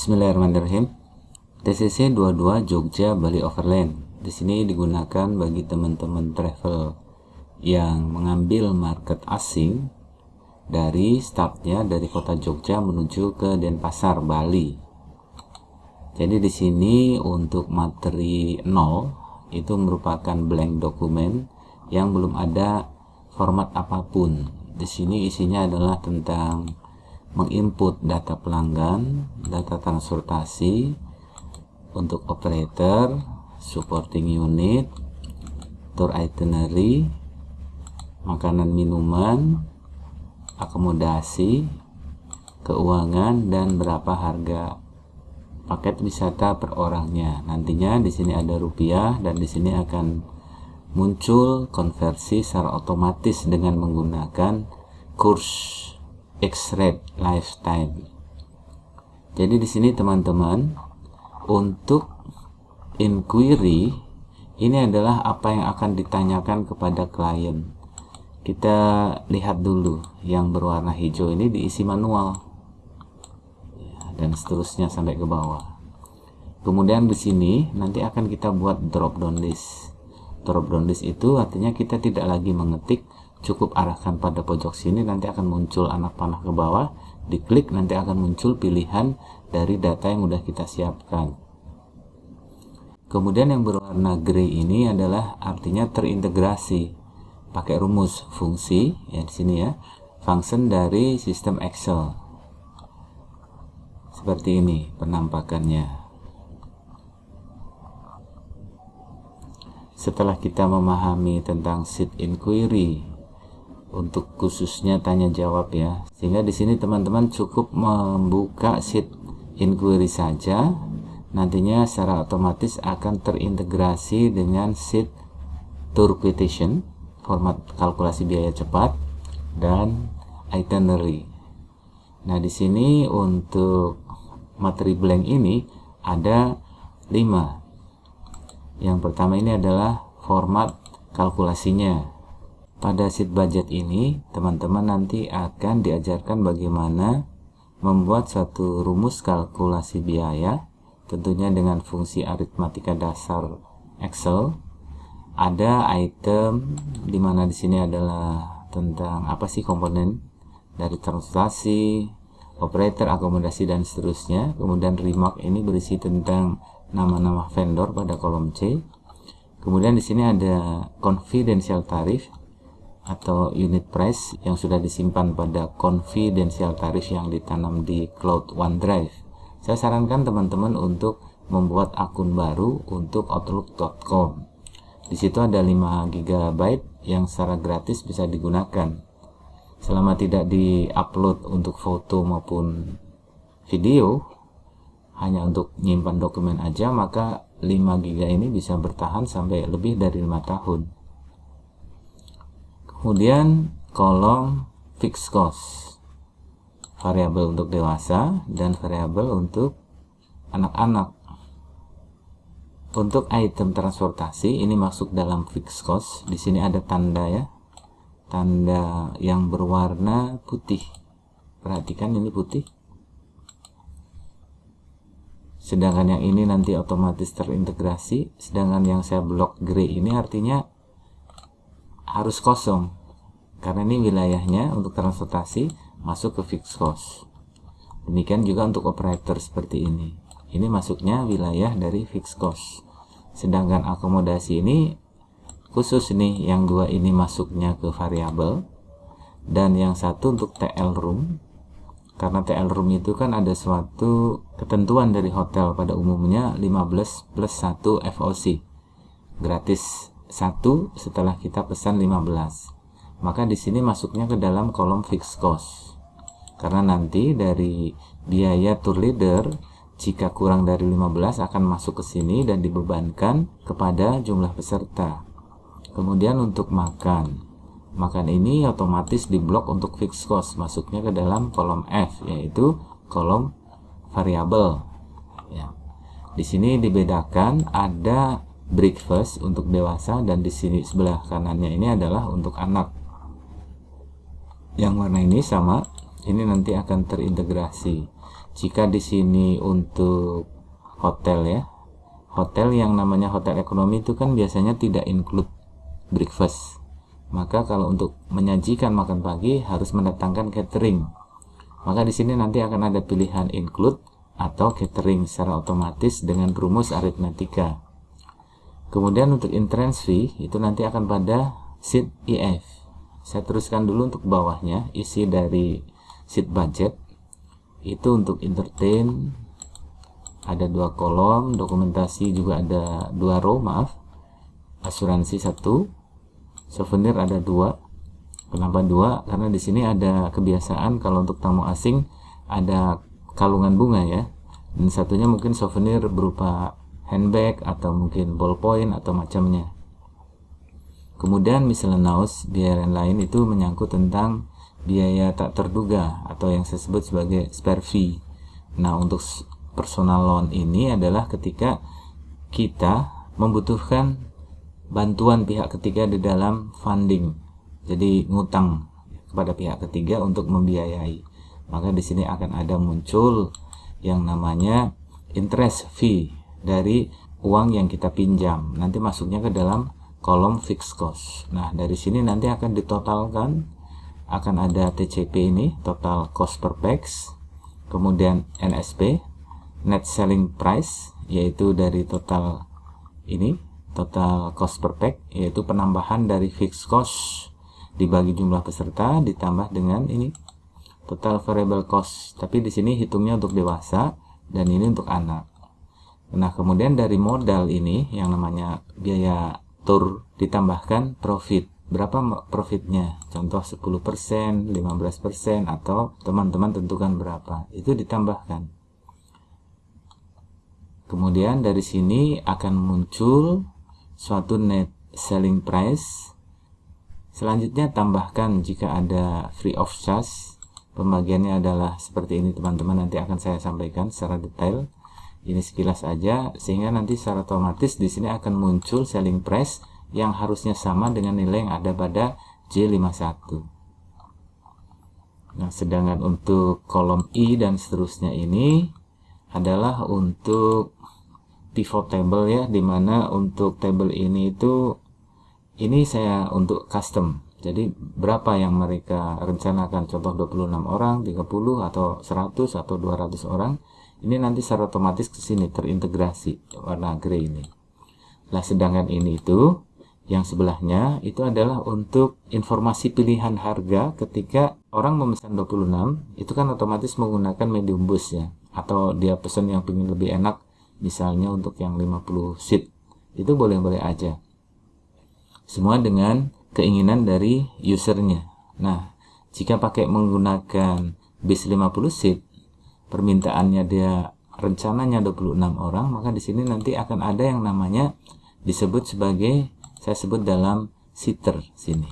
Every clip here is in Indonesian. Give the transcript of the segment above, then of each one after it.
Bismillahirrahmanirrahim. TCC 22 Jogja Bali Overland. Di sini digunakan bagi teman-teman travel yang mengambil market asing dari startnya dari kota Jogja menuju ke Denpasar, Bali. Jadi di sini untuk materi 0 itu merupakan blank dokumen yang belum ada format apa pun. Di sini isinya adalah tentang menginput data pelanggan, data transportasi untuk operator, supporting unit, tour itinerary, makanan minuman, akomodasi, keuangan dan berapa harga paket wisata per orangnya. Nantinya di sini ada rupiah dan di sini akan muncul konversi secara otomatis dengan menggunakan kurs X-rate lifetime. Jadi di sini teman-teman untuk inquiry ini adalah apa yang akan ditanyakan kepada klien. Kita lihat dulu yang berwarna hijau ini diisi manual ya, dan seterusnya sampai ke bawah. Kemudian di sini nanti akan kita buat drop down list. Drop down list itu artinya kita tidak lagi mengetik cukup arahkan pada pojok sini nanti akan muncul anak panah ke bawah. Diklik nanti akan muncul pilihan dari data yang sudah kita siapkan. Kemudian yang berwarna grey ini adalah artinya terintegrasi. Pakai rumus fungsi ya di sini ya. Function dari sistem Excel. Seperti ini penampakannya. Setelah kita memahami tentang sheet inquiry untuk khususnya tanya jawab ya. Sehingga di sini teman-teman cukup membuka sheet inquiry saja. Nantinya secara otomatis akan terintegrasi dengan sheet tour quotation format kalkulasi biaya cepat dan itinerary. Nah di sini untuk materi blank ini ada 5 yang pertama ini adalah format kalkulasinya pada sheet budget ini, teman-teman nanti akan diajarkan bagaimana membuat suatu rumus kalkulasi biaya, tentunya dengan fungsi aritmatika dasar Excel. Ada item di mana di sini adalah tentang apa sih komponen dari transaksi, operator, akomodasi dan seterusnya. Kemudian remark ini berisi tentang nama-nama vendor pada kolom C. Kemudian di sini ada confidential tarif atau unit price yang sudah disimpan pada confidential tarif yang ditanam di cloud OneDrive. Saya sarankan teman-teman untuk membuat akun baru untuk outlook.com. Di situ ada 5 GB yang secara gratis bisa digunakan. Selama tidak di-upload untuk foto maupun video, hanya untuk nyimpan dokumen aja, maka 5 GB ini bisa bertahan sampai lebih dari 5 tahun kemudian kolom fixed cost. Variabel untuk dewasa dan variabel untuk anak-anak. Untuk item transportasi ini masuk dalam fixed cost. Di sini ada tanda ya. Tanda yang berwarna putih. Perhatikan ini putih. Sedangkan yang ini nanti otomatis terintegrasi. Sedangkan yang saya blok grey ini artinya harus kosong. Karena ini wilayahnya untuk transportasi masuk ke fixed cost. Demikian juga untuk operator seperti ini. Ini masuknya wilayah dari fixed cost. Sedangkan akomodasi ini khusus nih yang dua ini masuknya ke variabel. Dan yang satu untuk TL room. Karena TL room itu kan ada suatu ketentuan dari hotel pada umumnya 15 plus 1 FOC gratis satu setelah kita pesan 15 maka di sini masuknya ke dalam kolom fixed cost. Karena nanti dari biaya tour leader jika kurang dari 15 akan masuk ke sini dan dibebankan kepada jumlah peserta. Kemudian untuk makan. Makan ini otomatis diblok untuk fixed cost masuknya ke dalam kolom F yaitu kolom variabel ya. Di sini dibedakan ada breakfast untuk dewasa dan di sini sebelah kanannya ini adalah untuk anak. Yang warna ini sama ini nanti akan terintegrasi. Jika di sini untuk hotel ya hotel yang namanya hotel ekonomi itu kan biasanya tidak include breakfast. Maka kalau untuk menyajikan makan pagi harus mendatangkan catering. Maka di sini nanti akan ada pilihan include atau catering secara otomatis dengan rumus aritmetika kemudian untuk entrance fee itu nanti akan pada sheet EF saya teruskan dulu untuk bawahnya isi dari sheet budget. Itu untuk entertain ada dua kolom dokumentasi juga ada dua row maaf. Asuransi satu souvenir ada dua kenapa dua karena di sini ada kebiasaan kalau untuk tamu asing ada kalungan bunga ya. Dan satunya mungkin souvenir berupa handbag atau mungkin ballpoint atau macamnya kemudian miscellaneous biaya lain itu menyangkut tentang biaya tak terduga atau yang saya sebut sebagai spare fee. Nah, untuk personal loan ini adalah ketika kita membutuhkan bantuan pihak ketiga di dalam funding. Jadi ngutang kepada pihak ketiga untuk membiayai. Maka di sini akan ada muncul yang namanya interest fee dari uang yang kita pinjam. Nanti masuknya ke dalam kolom fixed cost. Nah, dari sini nanti akan ditotalkan akan ada TCP ini total cost per pax kemudian NSP net selling price yaitu dari total ini total cost per pack yaitu penambahan dari fixed cost dibagi jumlah peserta ditambah dengan ini total variable cost tapi di sini hitungnya untuk dewasa dan ini untuk anak nah kemudian dari modal ini yang namanya biaya tour ditambahkan profit. Berapa profitnya? Contoh 10% 15% atau teman-teman tentukan berapa. Itu ditambahkan. Kemudian dari sini akan muncul suatu net selling price. Selanjutnya tambahkan jika ada free of charge. Pembagiannya adalah seperti ini teman-teman. Nanti akan saya sampaikan secara detail ini sekilas aja sehingga nanti secara otomatis di sini akan muncul selling price yang harusnya sama dengan nilai yang ada pada J51 nah sedangkan untuk kolom I dan seterusnya ini adalah untuk pivot table ya di mana untuk table ini itu ini saya untuk custom. Jadi berapa yang mereka rencanakan? Contoh 26 orang 30 atau 100 atau 200 orang ini nanti secara otomatis ke sini terintegrasi warna grey ini. Lah sedangkan ini itu yang sebelahnya itu adalah untuk informasi pilihan harga ketika orang memesan 26 itu kan otomatis menggunakan medium bus ya. Atau dia pesan yang ingin lebih enak misalnya untuk yang 50 seat. Itu boleh-boleh aja. Semua dengan keinginan dari usernya. Nah jika pakai menggunakan bis 50 seat permintaannya dia rencananya 26 orang maka di sini nanti akan ada yang namanya disebut sebagai saya sebut dalam sitter sini.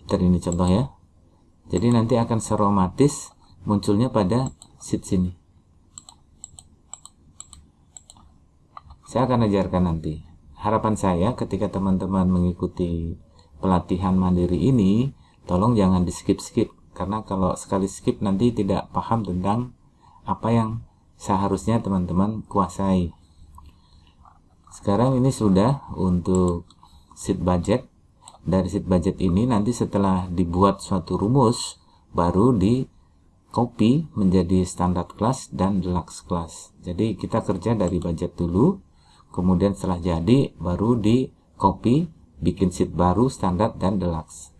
Sitter ini contoh ya. Jadi nanti akan seromatis munculnya pada sit sini. Saya akan ajarkan nanti. Harapan saya ketika teman-teman mengikuti pelatihan mandiri ini tolong jangan di skip-skip karena kalau sekali skip nanti tidak paham tentang apa yang seharusnya teman-teman kuasai. Sekarang ini sudah untuk sheet budget. Dari sheet budget ini nanti setelah dibuat suatu rumus baru di copy menjadi standar kelas dan deluxe kelas. Jadi kita kerja dari budget dulu kemudian setelah jadi baru di copy bikin sheet baru standar dan deluxe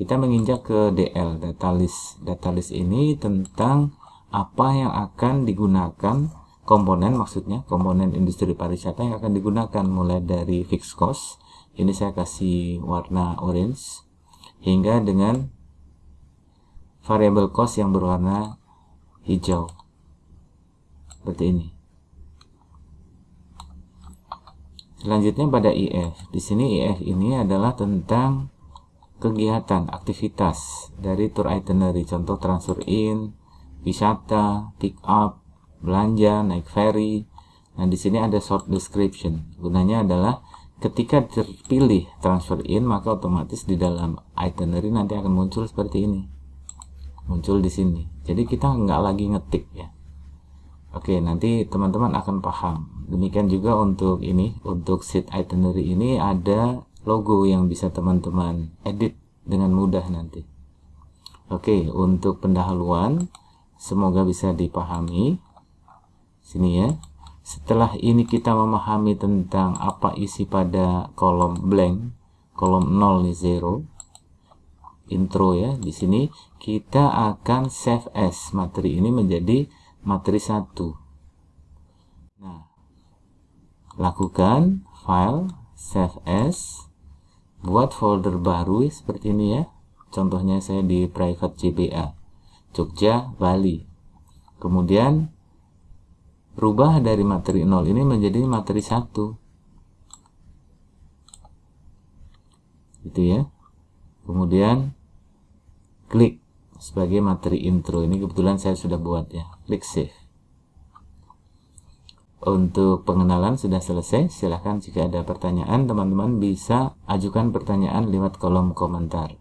kita menginjak ke DL data list. Data list ini tentang apa yang akan digunakan komponen maksudnya komponen industri pariwisata yang akan digunakan. Mulai dari fixed cost ini saya kasih warna orange hingga dengan variable cost yang berwarna hijau. Seperti ini. Selanjutnya pada IF di sini IF ini adalah tentang kegiatan aktivitas dari tour itinerary contoh transfer in wisata pick up belanja, naik ferry. Nah, di sini ada short description. Gunanya adalah ketika terpilih transfer in, maka otomatis di dalam itinerary nanti akan muncul seperti ini. Muncul di sini. jadi kita nggak lagi ngetik ya oke nanti teman-teman akan paham demikian juga untuk ini untuk sheet itinerary ini ada logo yang bisa teman-teman edit dengan mudah nanti. Oke untuk pendahuluan semoga bisa dipahami. Sini ya. Setelah ini kita memahami tentang apa isi pada kolom blank kolom 0 nih 0 intro ya di sini. Kita akan save as materi ini menjadi materi satu. Nah lakukan file save as buat folder baru seperti ini ya. Contohnya saya di private JBA Jogja Bali. Kemudian rubah dari materi 0 ini menjadi materi 1 gitu ya. Kemudian klik sebagai materi intro. Ini kebetulan saya sudah buat ya. Klik save untuk pengenalan sudah selesai silahkan jika ada pertanyaan teman-teman bisa ajukan pertanyaan lewat kolom komentar